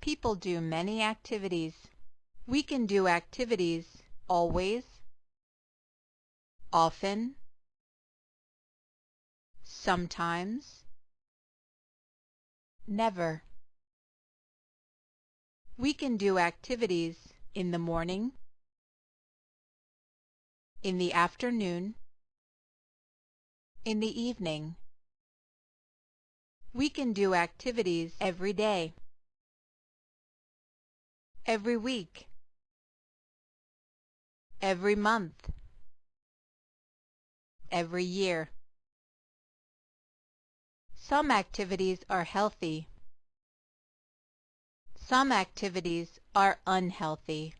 People do many activities. We can do activities always, often, sometimes, never. We can do activities in the morning, in the afternoon, in the evening. We can do activities every day, every week, every month, every year. Some activities are healthy. Some activities are unhealthy.